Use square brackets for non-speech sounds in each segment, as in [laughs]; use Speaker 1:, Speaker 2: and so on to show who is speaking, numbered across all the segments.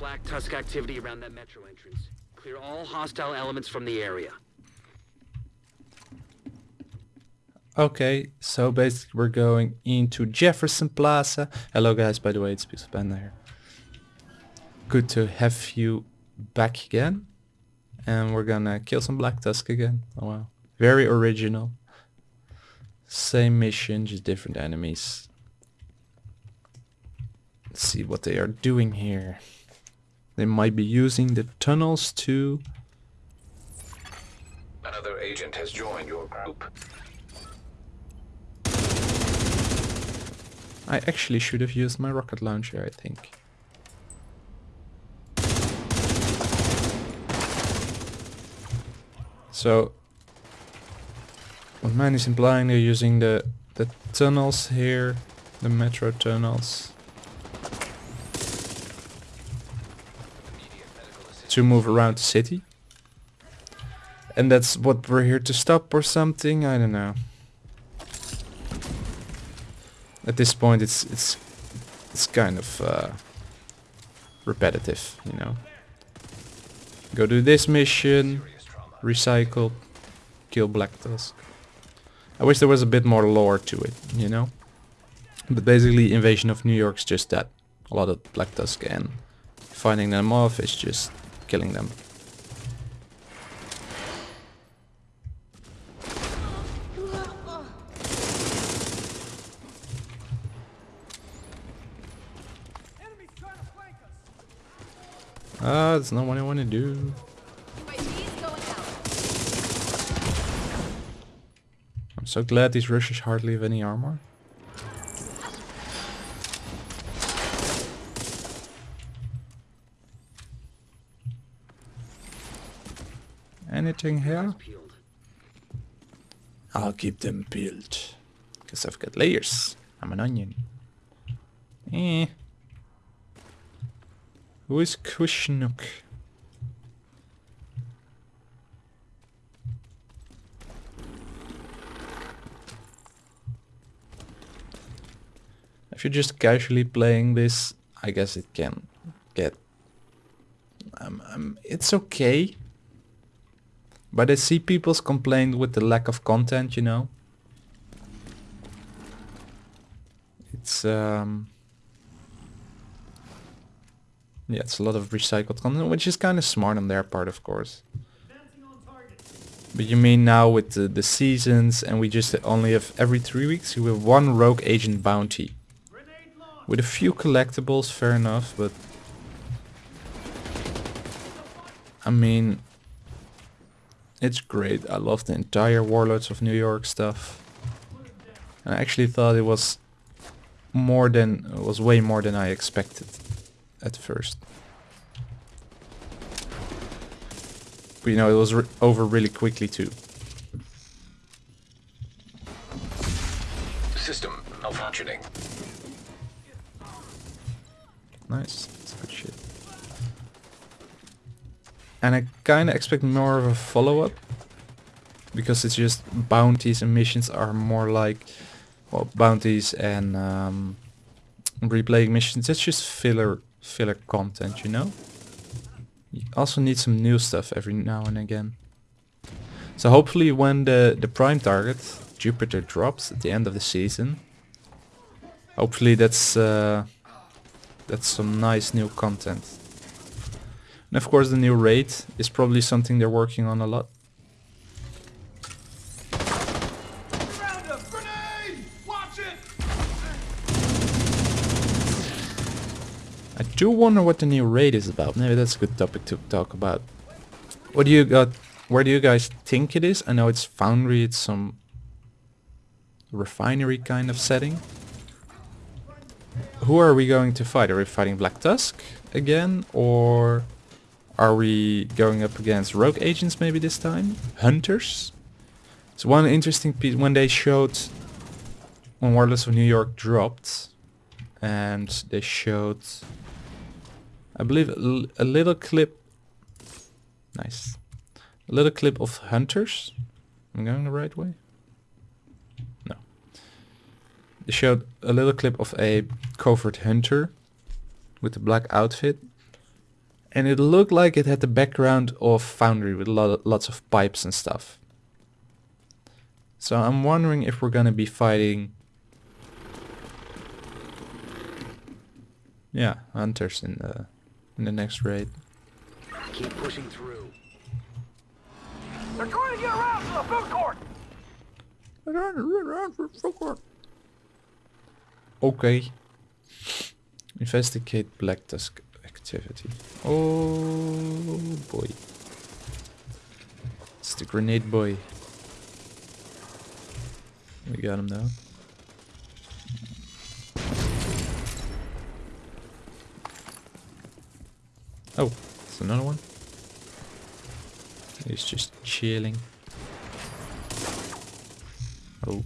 Speaker 1: Black Tusk activity around that metro entrance. Clear all hostile elements from the area.
Speaker 2: Okay, so basically we're going into Jefferson Plaza. Hello guys, by the way, it's Pixel Panda here. Good to have you back again. And we're gonna kill some Black Tusk again. Oh wow. Very original. Same mission, just different enemies. Let's see what they are doing here. They might be using the tunnels to...
Speaker 3: Another agent has joined your group.
Speaker 2: I actually should have used my rocket launcher, I think. So, what man is implying they're using the, the tunnels here, the metro tunnels, to move around the city. And that's what we're here to stop or something, I don't know. At this point it's it's it's kind of uh, repetitive, you know. Go do this mission, recycle, kill Black Tusk. I wish there was a bit more lore to it, you know. But basically Invasion of New York's just that. A lot of Black Tusk and finding them off is just killing them. Ah, that's not what I want to do. I'm so glad these Russians hardly have any armor. Anything here? I'll keep them peeled. Because I've got layers. I'm an onion. Eh. Who is Kushnook? If you're just casually playing this, I guess it can get... Um, um, it's okay. But I see people's complaint with the lack of content, you know. It's um yeah, it's a lot of recycled content, which is kind of smart on their part, of course. But you mean now with the, the seasons and we just only have every three weeks you have one rogue agent bounty. With a few collectibles, fair enough, but... I mean... It's great. I love the entire Warlords of New York stuff. I actually thought it was more than... It was way more than I expected at first. But you know, it was re over really quickly too.
Speaker 3: System malfunctioning.
Speaker 2: Nice, that's good shit. And I kinda expect more of a follow-up. Because it's just bounties and missions are more like well bounties and um, replaying missions. It's just filler filler content, you know? You also need some new stuff every now and again. So hopefully when the, the prime target, Jupiter, drops at the end of the season, hopefully that's uh, that's some nice new content. And of course the new raid is probably something they're working on a lot. I do wonder what the new raid is about. Maybe that's a good topic to talk about. What do you got? Where do you guys think it is? I know it's foundry. It's some refinery kind of setting. Who are we going to fight? Are we fighting Black Tusk again, or are we going up against rogue agents maybe this time? Hunters? So one interesting piece when they showed when Warlords of New York dropped, and they showed I believe a, little clip. Nice. A little clip of hunters. I'm going the right way? No. They showed a little clip of a covert hunter with a black outfit. And it looked like it had the background of Foundry with lo lots of pipes and stuff. So I'm wondering if we're gonna be fighting... Yeah, hunters in the, in the next raid.
Speaker 1: Keep pushing through.
Speaker 4: They're trying to get around to the food court!
Speaker 2: Okay. Investigate Black Tusk activity. Oh boy. It's the grenade boy. We got him now. Oh, it's another one. He's just chilling. Oh.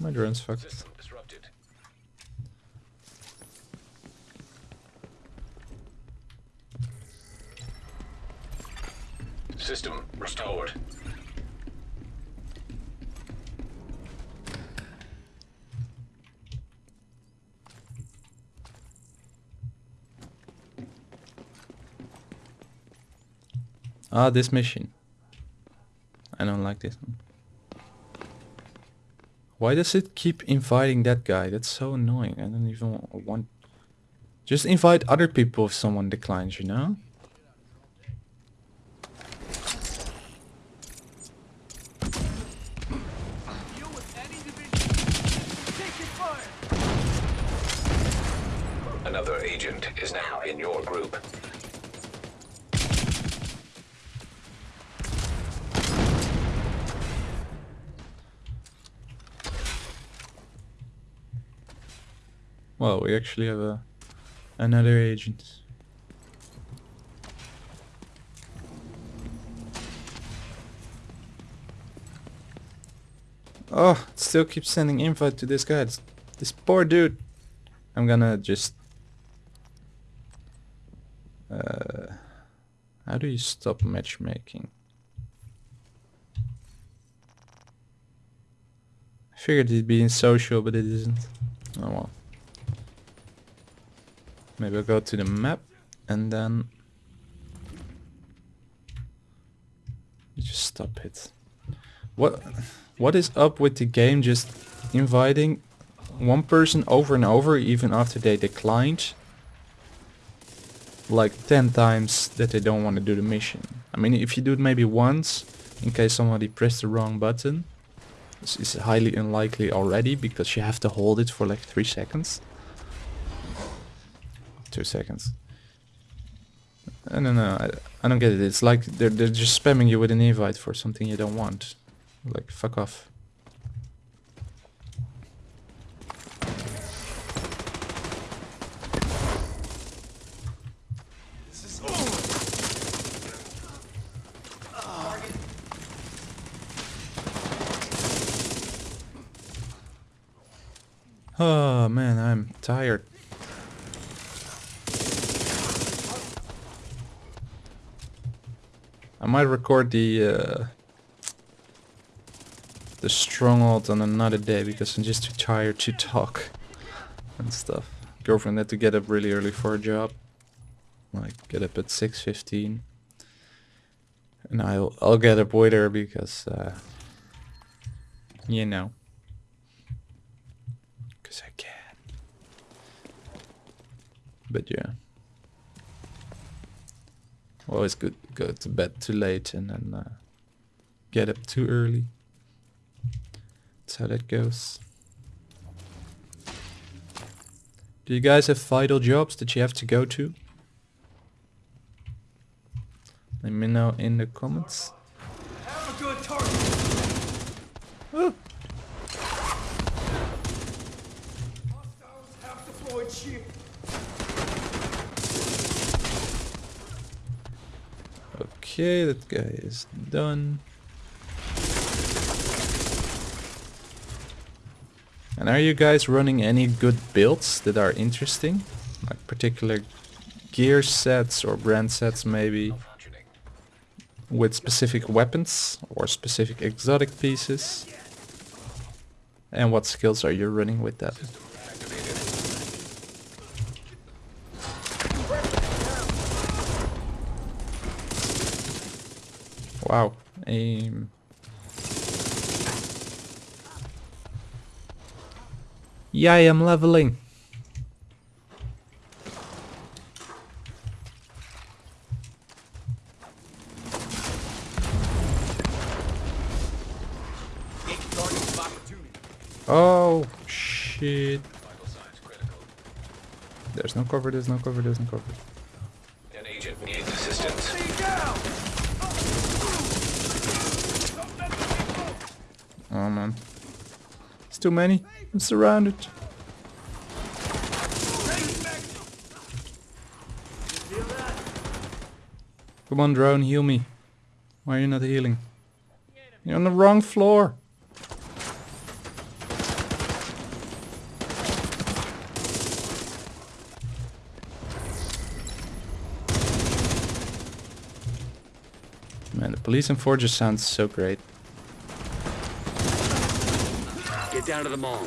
Speaker 2: My drone's fucked.
Speaker 3: System restored.
Speaker 2: Ah, this mission. I don't like this one. Why does it keep inviting that guy? That's so annoying. I don't even want... Just invite other people if someone declines, you know?
Speaker 4: You with any division, taking fire!
Speaker 3: Another agent is now in your group.
Speaker 2: Well, we actually have a another agent. Oh, still keeps sending invite to this guy. This poor dude. I'm gonna just... how do you stop matchmaking? I figured it'd be in social, but it isn't. Oh well. Maybe I'll go to the map and then just stop it. What what is up with the game just inviting one person over and over even after they declined? Like 10 times that they don't want to do the mission. I mean if you do it maybe once in case somebody pressed the wrong button this is highly unlikely already because you have to hold it for like 3 seconds two seconds. I don't know. I, I don't get it. It's like they're they're just spamming you with an invite for something you don't want. Like fuck off. Oh man, I'm tired. I might record the uh, the stronghold on another day because I'm just too tired to talk and stuff. Girlfriend had to get up really early for a job. Like get up at six fifteen, and I'll I'll get up her because uh, you know, can. But yeah. Always good go to bed too late and then uh, get up too early. That's how that goes. Do you guys have vital jobs that you have to go to? Let me know in the comments.
Speaker 4: Have a good target! Hostiles have deployed shield.
Speaker 2: Okay, that guy is done. And are you guys running any good builds that are interesting? Like particular gear sets or brand sets maybe with specific weapons or specific exotic pieces? And what skills are you running with that? Wow. Aim. Yeah, I am leveling. Oh, shit. There's no cover, there's no cover, there's no cover.
Speaker 3: An agent needs assistance.
Speaker 4: Stay down!
Speaker 2: Oh man. It's too many. I'm surrounded. Come on, drone, heal me. Why are you not healing? You're on the wrong floor. Man, the police and forges sounds so great.
Speaker 1: Get down to the mall.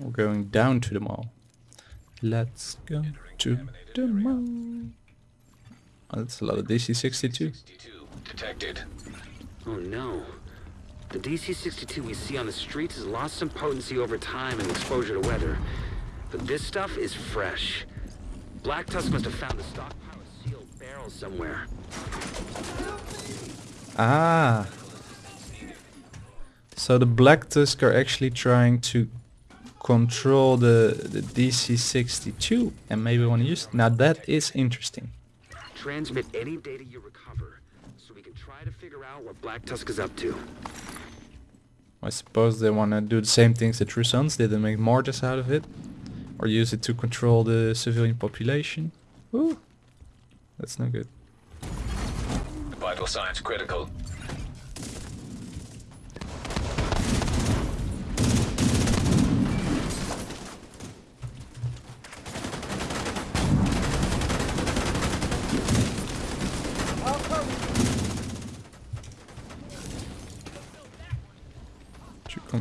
Speaker 2: We're going down to the mall. Let's go to the mall. Oh, that's a lot of DC-62.
Speaker 3: detected.
Speaker 1: Oh no. The DC-62 we see on the streets has lost some potency over time and exposure to weather. But this stuff is fresh. Black Tusk must have found a stockpile of sealed barrels somewhere.
Speaker 2: Ah. So the Black Tusk are actually trying to control the, the DC-62 and maybe want to use it. Now that is interesting.
Speaker 1: Transmit any data you recover, so we can try to figure out what Black Tusk is up to.
Speaker 2: I suppose they want to do the same things that True Sons did and make martyrs out of it. Or use it to control the civilian population. Ooh. That's no good.
Speaker 3: Vital signs critical.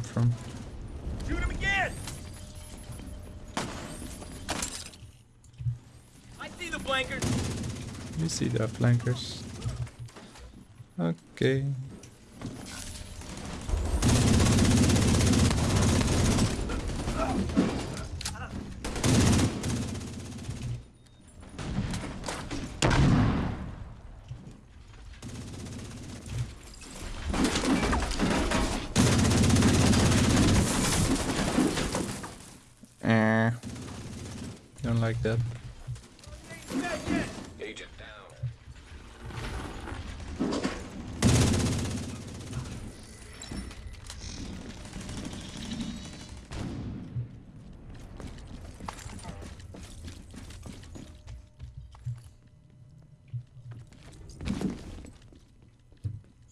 Speaker 2: From?
Speaker 4: Shoot him again! I see the blankers.
Speaker 2: You see the flankers. Okay. Eh. Like that.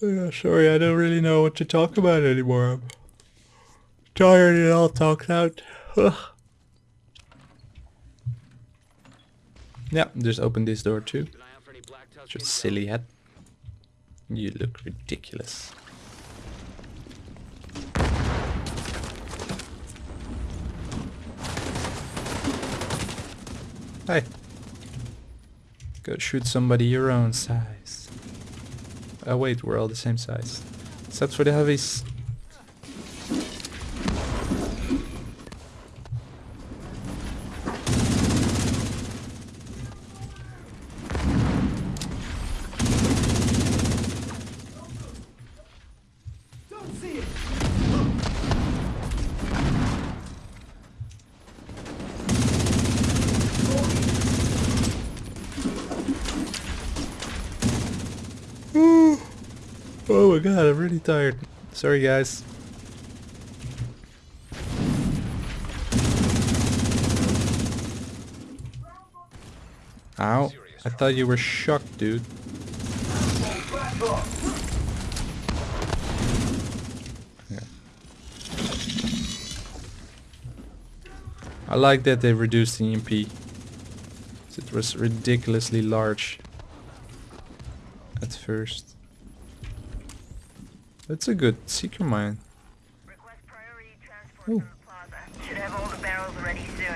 Speaker 2: Yeah, sorry, I don't really know what to talk about anymore. I'm tired it all talked out. Yeah, just open this door too.
Speaker 1: Keep an eye out for any Black Tusk.
Speaker 2: Just silly head. You look ridiculous. Hey. Go shoot somebody your own size. Oh wait, we're all the same size. Except for the heavies.
Speaker 4: Don't see it.
Speaker 2: Oh my god, I'm really tired. Sorry guys. Ow. I thought you were shocked, dude. I like that they reduced the EMP. It was ridiculously large at first. That's a good seeker mine.
Speaker 5: Request priority transport
Speaker 2: Ooh.
Speaker 5: to the plaza. Should have all the barrels ready soon.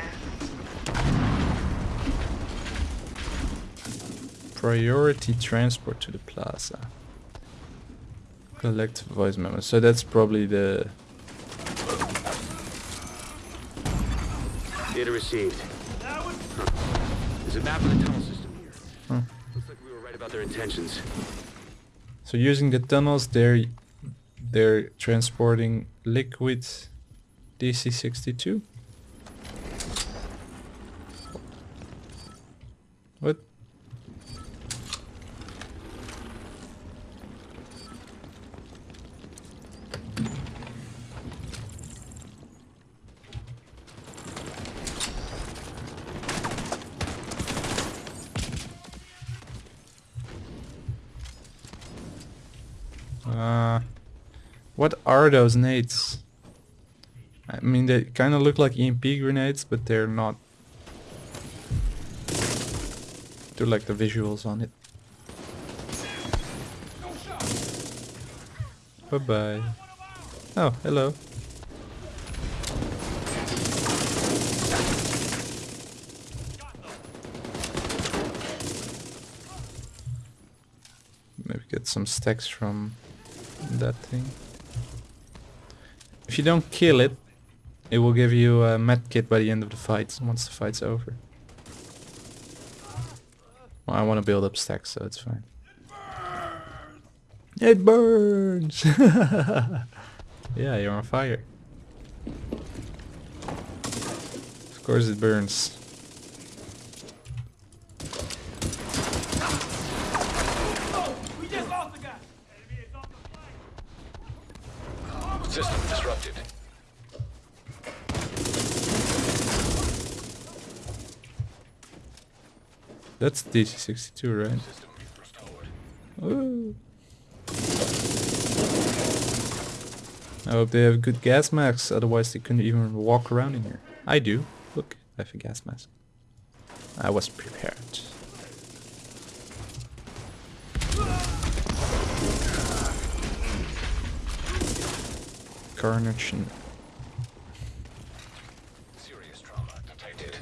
Speaker 2: Priority transport to the plaza. Collect voice memos. So that's probably the
Speaker 1: Data received.
Speaker 4: That was
Speaker 1: There's a map of the tunnel system here.
Speaker 2: Huh.
Speaker 1: Looks like we were right about their intentions.
Speaker 2: So using the tunnels, they're they're transporting liquid DC-62. What? Uh, what are those nades? I mean, they kind of look like EMP grenades, but they're not. Do like the visuals on it. Bye bye. Oh, hello. Maybe get some stacks from that thing. If you don't kill it, it will give you a med kit by the end of the fight, once the fight's over. Well, I want to build up stacks, so it's fine. It burns! [laughs] yeah, you're on fire. Of course it burns.
Speaker 4: we just lost the guy. Enemy is on the flank.
Speaker 3: System disrupted.
Speaker 2: That's DC-62, right? Ooh. I hope they have good gas masks, otherwise they couldn't even walk around in here. I do. Look, I have a gas mask. I was prepared. Carnage and
Speaker 3: Serious trauma detected.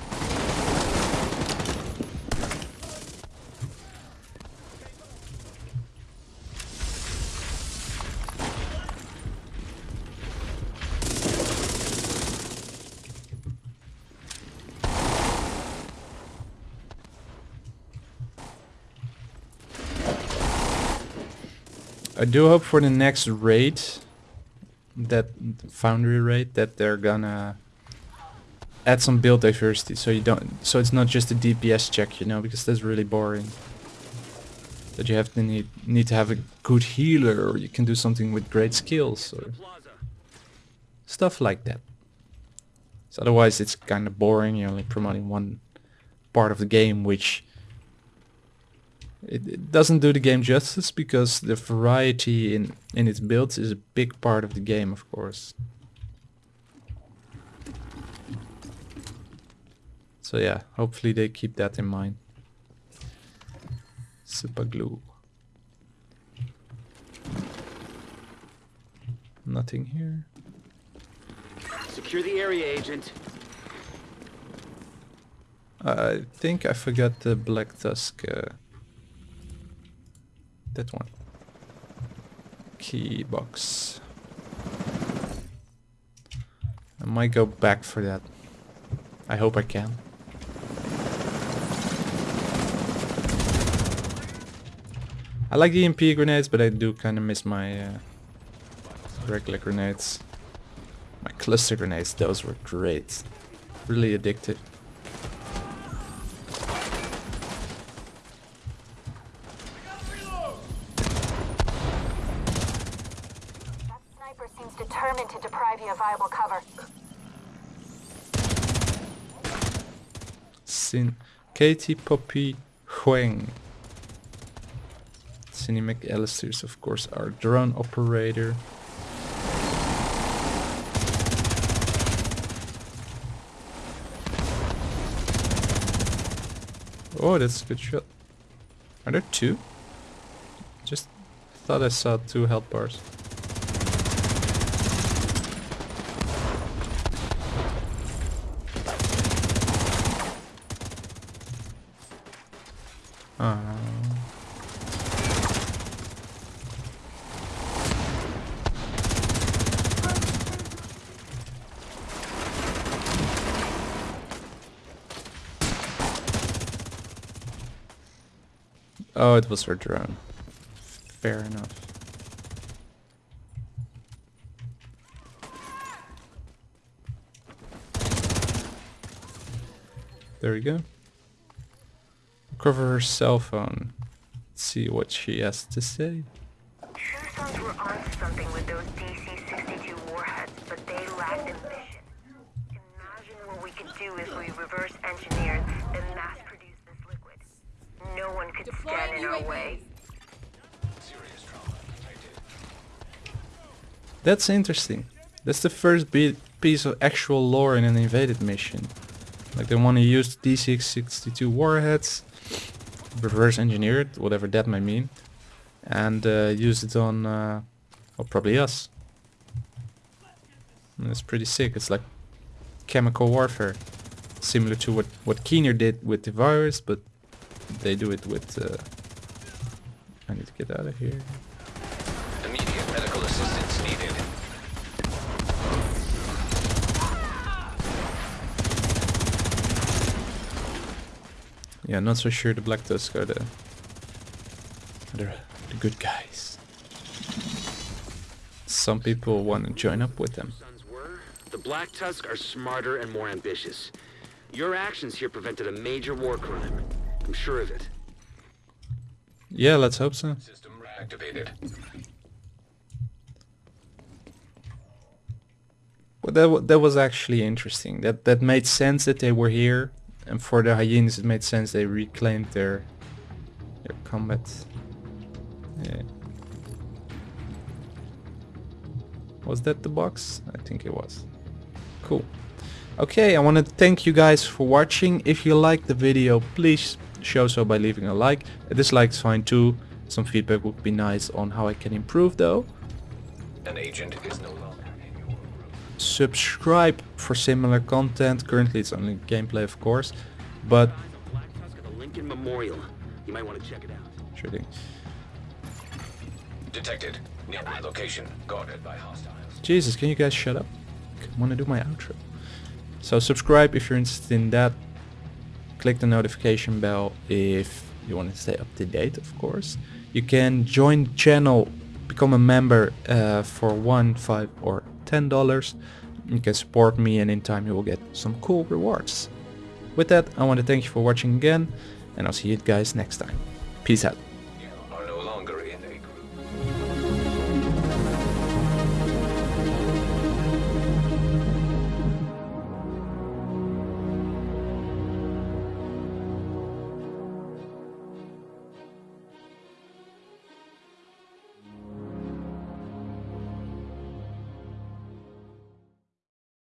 Speaker 2: I do hope for the next raid, that foundry raid, that they're gonna add some build diversity, so you don't, so it's not just a DPS check, you know, because that's really boring. That you have to need need to have a good healer, or you can do something with great skills, or stuff like that. So otherwise, it's kind of boring. You're only promoting one part of the game, which it, it doesn't do the game justice because the variety in in its builds is a big part of the game, of course. So yeah, hopefully they keep that in mind. Super glue. Nothing here.
Speaker 1: Secure the area, Agent.
Speaker 2: I think I forgot the Black Tusk. Uh, that one. Key box. I might go back for that. I hope I can. I like the EMP grenades, but I do kind of miss my uh, regular grenades. My cluster grenades, those were great. Really addictive. Katie Poppy Huang. Cindy McAllister is of course our drone operator. Oh, that's a good shot. Are there two? Just thought I saw two health bars. Oh, it was her drone. Fair enough. There we go. Cover her cell phone. Let's see what she has to say.
Speaker 6: Sons were something with those DC-62 warheads, but they lacked ambition. Imagine what we could do if we reverse engineered and mass produced this liquid. No one could stand our way.
Speaker 3: Serious trauma detected.
Speaker 2: That's interesting. That's the first bit piece of actual lore in an invaded mission. Like they want to use DC-62 warheads, reverse engineer it, whatever that may mean, and uh, use it on, uh, well, probably us. And it's pretty sick. It's like chemical warfare, similar to what what Keener did with the virus, but they do it with. Uh, I need to get out of here.
Speaker 3: Immediate medical assistance needed.
Speaker 2: Yeah, not so sure the Black Tusk are the, are the, the good guys. Some people want to join up with them.
Speaker 1: The Black Tusk are smarter and more ambitious. Your actions here prevented a major war crime. I'm sure of it.
Speaker 2: Yeah, let's hope so.
Speaker 3: System reactivated.
Speaker 2: Well, that that was actually interesting. That that made sense that they were here, and for the hyenas it made sense they reclaimed their their combat. Yeah. Was that the box? I think it was. Cool. Okay, I want to thank you guys for watching. If you liked the video, please show so by leaving a like. A dislike is fine too. Some feedback would be nice on how I can improve though.
Speaker 3: An agent is no longer in your group.
Speaker 2: subscribe for similar content. Currently it's only gameplay of course, but
Speaker 1: Eyes on Black Tusk at the Lincoln Memorial. You might want to check it out.
Speaker 2: sure thing.
Speaker 3: Detected. Nearby location. Guarded by hostiles.
Speaker 2: Jesus, can you guys shut up? I want to do my outro. So subscribe if you're interested in that. Click the notification bell if you want to stay up to date, of course. You can join the channel, become a member uh, for one, five, or ten dollars. You can support me, and in time you will get some cool rewards. With that, I want to thank you for watching again, and I'll see you guys next time. Peace out.